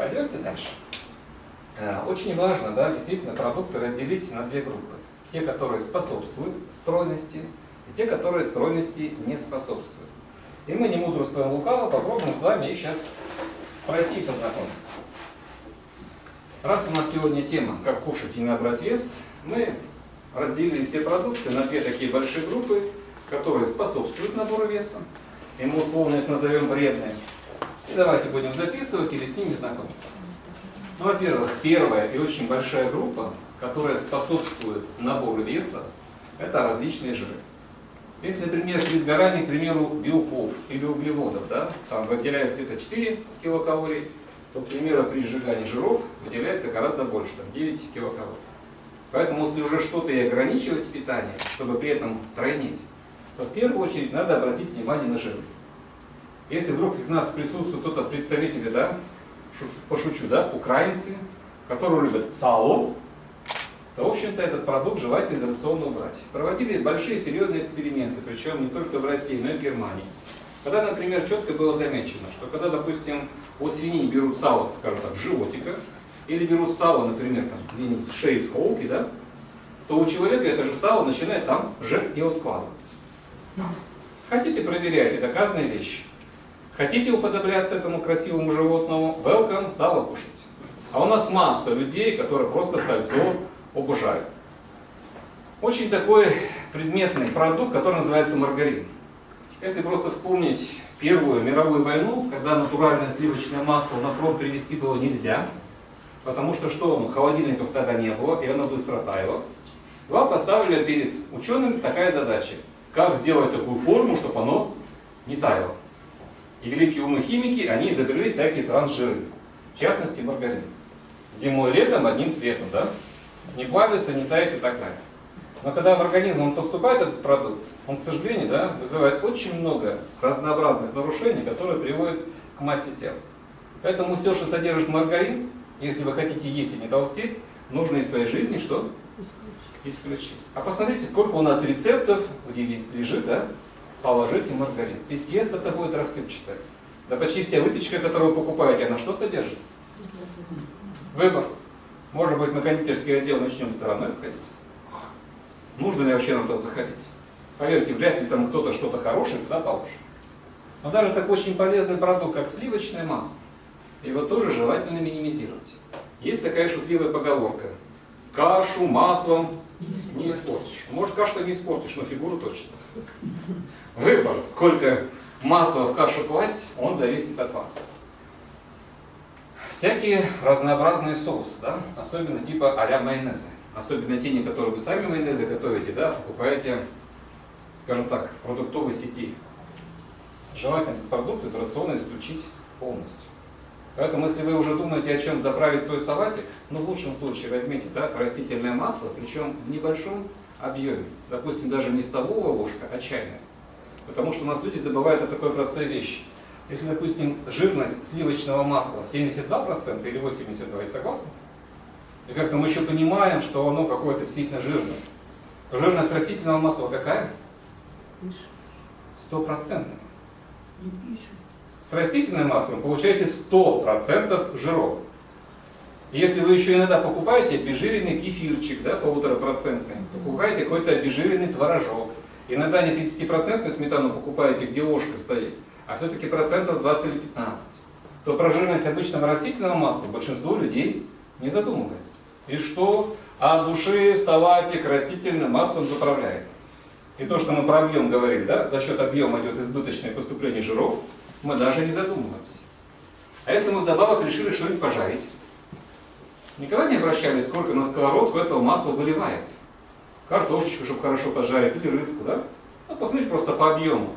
Пойдемте дальше. Э, очень важно, да, действительно, продукты разделить на две группы. Те, которые способствуют стройности, и те, которые стройности не способствуют. И мы, не мудрствуем лукаво, попробуем с вами сейчас пройти и познакомиться. Раз у нас сегодня тема «Как кушать и набрать вес», мы разделили все продукты на две такие большие группы, которые способствуют набору веса, и мы условно их назовем вредными. И давайте будем записывать или с ними знакомиться. Ну, во-первых, первая и очень большая группа, которая способствует набору веса, это различные жиры. Если, например, при сгорании, к примеру, белков или углеводов, да, там выделяется где-то 4 килокалорий, то, к примеру, при сжигании жиров выделяется гораздо больше, там 9 килокалорий. Поэтому, если уже что-то и ограничивать питание, чтобы при этом стройнеть, то в первую очередь надо обратить внимание на жиры. Если вдруг из нас присутствует кто-то представители, да, пошучу, да, украинцы, которые любят сало, то, в общем-то, этот продукт желательно из рациона убрать. Проводили большие серьезные эксперименты, причем не только в России, но и в Германии. Когда, например, четко было замечено, что когда, допустим, у свиньи берут сало, скажем так, животика, или берут сало, например, там, где-нибудь с шеи, с холки, да, то у человека это же сало начинает там жир и откладываться. Хотите, проверяйте, доказанные вещи. Хотите уподобляться этому красивому животному? Welcome, сало кушать. А у нас масса людей, которые просто сальцо обожают. Очень такой предметный продукт, который называется маргарин. Если просто вспомнить Первую мировую войну, когда натуральное сливочное масло на фронт привезти было нельзя, потому что что, холодильников тогда не было, и оно быстро таяло, вам поставили перед учеными такая задача, как сделать такую форму, чтобы оно не таяло. И великие умы химики, они изобрели всякие трансжиры, в частности маргарин. Зимой и летом одним цветом, да? Не плавится, не тает и так далее. Но когда в организм он поступает этот продукт, он, к сожалению, да, вызывает очень много разнообразных нарушений, которые приводят к массе тела. Поэтому все, что содержит маргарин, если вы хотите есть и не толстеть, нужно из своей жизни что? Исключить. А посмотрите, сколько у нас рецептов, где лежит, да, положите маргарин. И тесто-то будет рассыпчатое. Да почти вся выпечка, которую вы покупаете, она что содержит? Выбор. Может быть, на кондитерский отдел начнем стороной входить? Нужно ли вообще нам туда заходить? Поверьте, вряд ли там кто-то что-то хорошее туда положит. Но даже такой очень полезный продукт, как сливочное масло, его тоже желательно минимизировать. Есть такая шутливая поговорка. Кашу маслом не испортишь. Может, кашу не испортишь, но фигуру точно. Выбор, сколько масла в кашу класть, он зависит от вас. Всякие разнообразные соусы, да? особенно типа а-ля майонеза. Особенно те, которые вы сами майонезы готовите, да, покупаете, скажем так, продуктовой сети. Желательно этот продукт из рациона исключить полностью. Поэтому, если вы уже думаете, о чем заправить свой салатик, ну, в лучшем случае возьмите да, растительное масло, причем в небольшом объеме. Допустим, даже не столовая ложка, а чайная. Потому что у нас люди забывают о такой простой вещи. Если, допустим, жирность сливочного масла 72% или 82%, я согласны? И как-то мы еще понимаем, что оно какое-то действительно жирное. Жирность растительного масла какая? Стопроцентная. С растительным маслом получаете 100% жиров. Если вы еще иногда покупаете обезжиренный кефирчик, да, полуторапроцентный, покупаете какой-то обезжиренный творожок, иногда не 30% сметану покупаете, где ложка стоит, а все-таки процентов 20 или 15, то про жирность обычного растительного масла большинство людей не задумывается. И что от души салатик растительным маслом заправляет. И то, что мы про объем говорили, да, за счет объема идет избыточное поступление жиров, мы даже не задумываемся. А если мы вдобавок решили что-нибудь пожарить, никогда не обращались, сколько на сковородку этого масла выливается. Картошечку, чтобы хорошо пожарить, или рыбку, да? Ну, посмотрите просто по объему,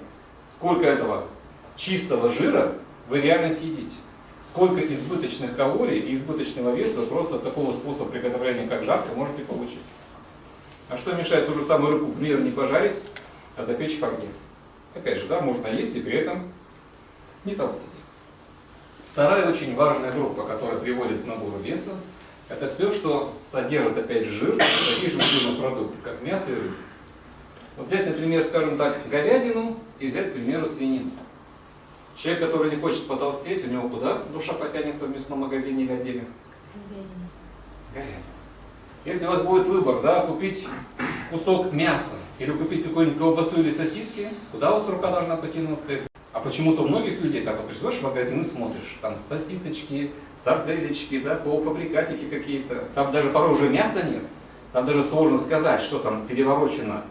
сколько этого чистого жира вы реально съедите. Сколько избыточных калорий и избыточного веса просто такого способа приготовления, как жарко, можете получить. А что мешает ту же самую рыбу, например, не пожарить, а запечь в огне? Опять же, да, можно есть и при этом не толстеть. Вторая очень важная группа, которая приводит к набору веса, это все, что содержит, опять же, жир, такие же жирные продукты, как мясо и рыба. Вот взять, например, скажем так, говядину и взять, к примеру, свинину. Человек, который не хочет потолстеть, у него куда душа потянется в мясном магазине или отделе? Говядина. Если у вас будет выбор, да, купить кусок мяса или купить какую-нибудь колбасу или сосиски, куда у вас рука должна потянуться? Почему-то у многих людей так вот приходишь в магазин и смотришь, там сосисочки, сарделечки, да, полуфабрикатики какие-то. Там даже порой уже мяса нет. Там даже сложно сказать, что там переворочено,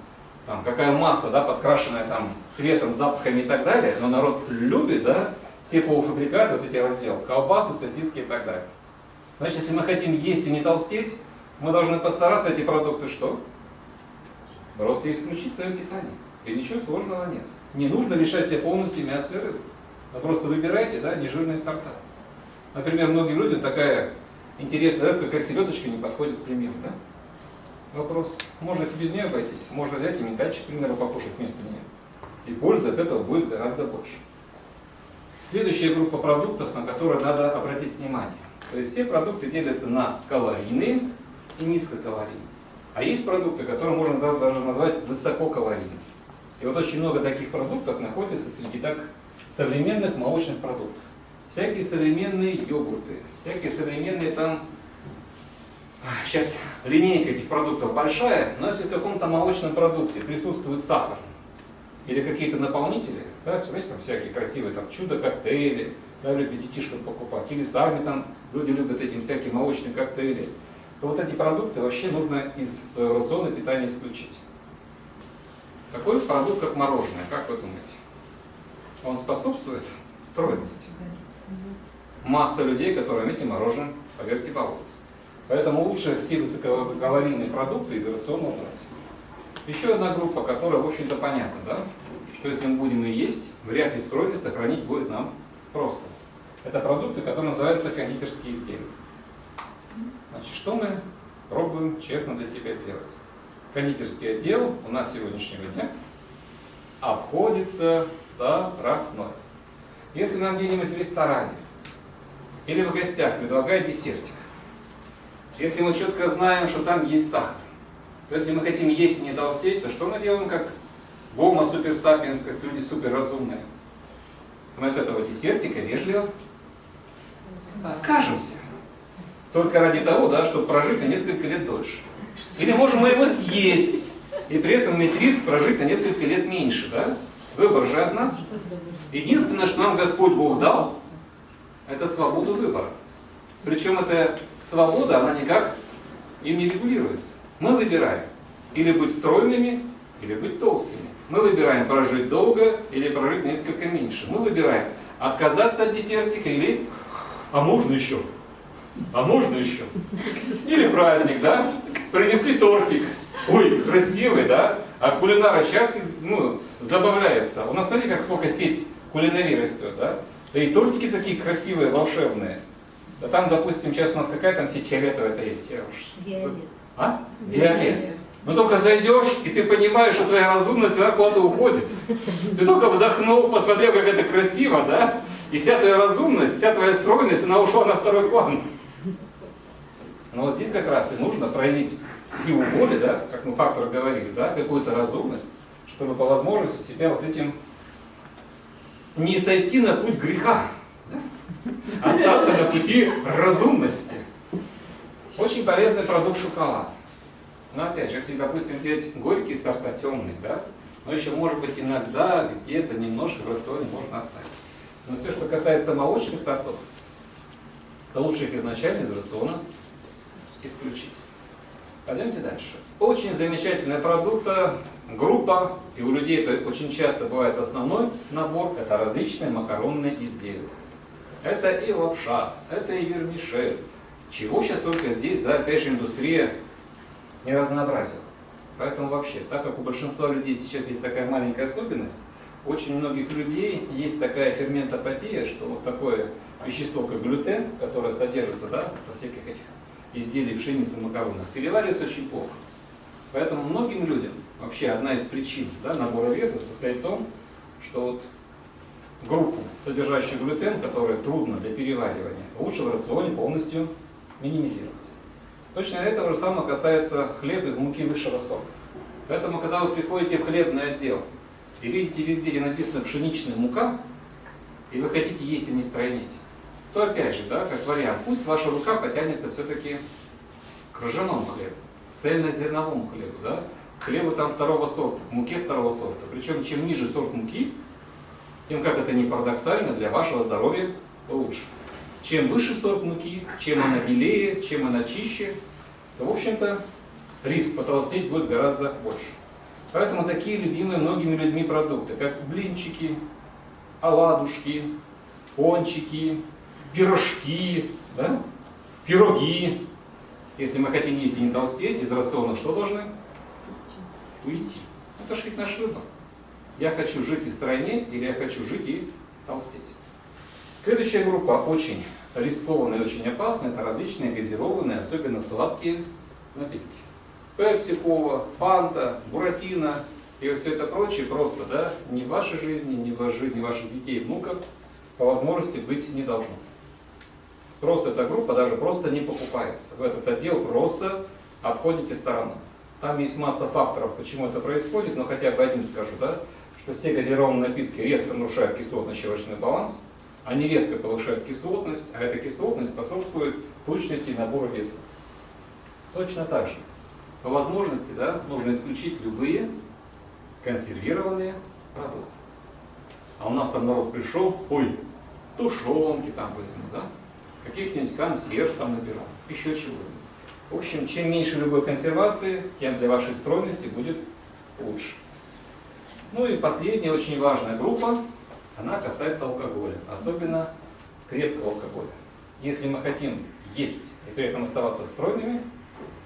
там, какая масса, да, подкрашенная там цветом, запахами и так далее. Но народ любит, да, все полуфабрикаты, вот эти разделы, колбасы, сосиски и так далее. Значит, если мы хотим есть и не толстеть, мы должны постараться эти продукты что? Просто исключить в своем питании. И ничего сложного нет. Не нужно лишать себя полностью мяса и рыбы. Вы просто выбирайте да, нежирные сорта. Например, многим людям такая интересная рыбка, как селедочка, не подходит к примеру. Да? Вопрос, можно без нее обойтись. Можно взять и метальчик, к примеру, покушать вместо нее. И пользы от этого будет гораздо больше. Следующая группа продуктов, на которые надо обратить внимание. То есть все продукты делятся на калорийные и низкокалорийные. А есть продукты, которые можно даже назвать высококалорийными. И вот очень много таких продуктов находится среди так современных молочных продуктов. Всякие современные йогурты, всякие современные там... Сейчас линейка этих продуктов большая, но если в каком-то молочном продукте присутствует сахар или какие-то наполнители, да, знаете, там всякие красивые там чудо-коктейли, да, любят детишкам покупать, или сами там люди любят эти всякие молочные коктейли, то вот эти продукты вообще нужно из своего рациона питания исключить. Такой продукт, как мороженое, как вы думаете? Он способствует стройности? Масса людей, которым эти мороженое, поверьте, балуются. Поэтому лучше все высококалорийные продукты из рациона убрать. Еще одна группа, которая, в общем-то, понятна, да? что если мы будем ее есть, вряд ли стройность сохранить будет нам просто. Это продукты, которые называются кондитерские изделия. Значит, что мы пробуем честно для себя сделать? Кондитерский отдел у нас сегодняшнего дня обходится стороной. Если нам где-нибудь в ресторане или в гостях предлагают десертик, если мы четко знаем, что там есть сахар, то если мы хотим есть и не толстеть, то что мы делаем как гомо супер сапиенс, как люди супер разумные? Мы от этого десертика вежливо откажемся. Только ради того, да, чтобы прожить на несколько лет дольше. Или можем мы его съесть, и при этом иметь риск прожить на несколько лет меньше. Да? Выбор же от нас. Единственное, что нам Господь Бог дал, это свободу выбора. Причем эта свобода, она никак им не регулируется. Мы выбираем или быть стройными, или быть толстыми. Мы выбираем прожить долго или прожить несколько меньше. Мы выбираем отказаться от десертика или... А можно еще? А можно еще? Или праздник, да? Принесли тортик. Ой, красивый, да? А кулинара сейчас ну, забавляется. У нас, смотрите, как сколько сеть кулинарии растет, да? Да и тортики такие красивые, волшебные. Да там, допустим, сейчас у нас какая там сеть фиолетовая-то есть? Я уж... Виолет. А? Виолет. Ну только зайдешь, и ты понимаешь, что твоя разумность она куда-то уходит. Ты только вдохнул, посмотрел, как это красиво, да? И вся твоя разумность, вся твоя стройность, она ушла на второй план. Но вот здесь как раз и нужно проявить силу воли, да, как мы фактор говорили, да, какую-то разумность, чтобы по возможности себя вот этим не сойти на путь греха, да? остаться на пути разумности. Очень полезный продукт шоколад. Но опять же, если, допустим, взять горький сорта, темный, да, но еще, может быть, иногда где-то немножко в рационе можно оставить. Но все, что касается молочных сортов, то лучше их изначально из рациона исключить. Пойдемте дальше. Очень замечательная продукта, группа, и у людей это очень часто бывает основной набор, это различные макаронные изделия. Это и лапша, это и вермишель. Чего сейчас только здесь, да, опять же, индустрия не разнообразила. Поэтому вообще, так как у большинства людей сейчас есть такая маленькая особенность, очень многих людей есть такая ферментопатия, что вот такое вещество, как глютен, которое содержится да, во всяких этих изделий пшеницы, макаронах, переваривается очень плохо. Поэтому многим людям вообще одна из причин да, набора веса состоит в том, что вот группу, содержащую глютен, которая трудно для переваривания, лучше в рационе полностью минимизировать. Точно этого же самого касается хлеба из муки высшего сорта. Поэтому, когда вы приходите в хлебный отдел и видите везде, где написано пшеничная мука, и вы хотите есть, а не стройнить, то опять же, да, как вариант, пусть ваша рука потянется все-таки к ржаному хлебу, цельнозерновому хлебу, да, к хлебу там второго сорта, к муке второго сорта. Причем чем ниже сорт муки, тем, как это не парадоксально, для вашего здоровья лучше. Чем выше сорт муки, чем она белее, чем она чище, то, в общем-то, риск потолстеть будет гораздо больше. Поэтому такие любимые многими людьми продукты, как блинчики, оладушки, пончики, пирожки, да? пироги. Если мы хотим есть и не толстеть, из рациона что должны? Уйти. Это же ведь наш выбор. Я хочу жить и стройнеть, или я хочу жить и толстеть. Следующая группа очень рискованная и очень опасная, это различные газированные, особенно сладкие напитки. Пепси, Кола, Фанта, Буратино и все это прочее просто, да, ни в вашей жизни, ни в жизни ваших детей и внуков по возможности быть не должно. Просто эта группа даже просто не покупается. Вы этот отдел просто обходите стороной. Там есть масса факторов, почему это происходит, но хотя бы один скажу, да, что все газированные напитки резко нарушают кислотно-щелочной баланс, они резко повышают кислотность, а эта кислотность способствует тучности и набору веса. Точно так же. По возможности да, нужно исключить любые консервированные продукты. А у нас там народ пришел, ой, тушенки там возьму, да? Каких-нибудь консерв там наберу, еще чего-нибудь. В общем, чем меньше любой консервации, тем для вашей стройности будет лучше. Ну и последняя очень важная группа, она касается алкоголя, особенно крепкого алкоголя. Если мы хотим есть и при этом оставаться стройными,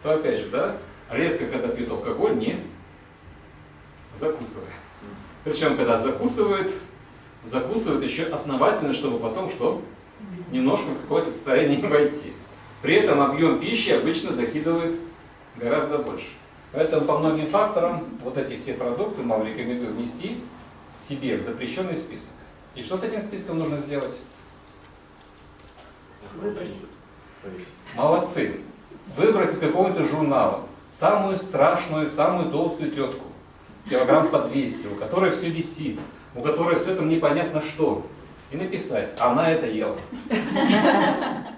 то опять же, да, редко когда пьют алкоголь, не закусывая. Причем, когда закусывает, закусывает еще основательно, чтобы потом что? Немножко в какое-то состояние войти. При этом объем пищи обычно закидывает гораздо больше. Поэтому по многим факторам вот эти все продукты нам рекомендую внести себе в запрещенный список. И что с этим списком нужно сделать? Выбросить. Молодцы. Выбрать из какого-нибудь журнала самую страшную, самую толстую тетку, килограмм по 200, у которой все висит, у которой все там непонятно что, и написать, она это ела.